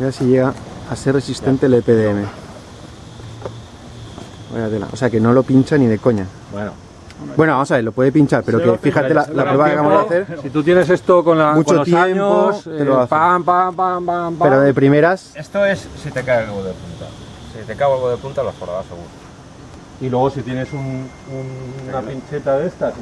Mira si llega a ser resistente el EPDM. O sea que no lo pincha ni de coña. Bueno, Bueno, vamos a ver, lo puede pinchar, pero que fíjate la, la prueba que acabamos de hacer. Si tú tienes esto con, la, Mucho con los tiempo, años, te lo eh, pam, pam, pam, pam, pam. Pero de primeras, Esto es si te cae algo de punta. Si te cae algo de punta, lo forrarás seguro. Y luego si tienes un- un- una pincheta de estas,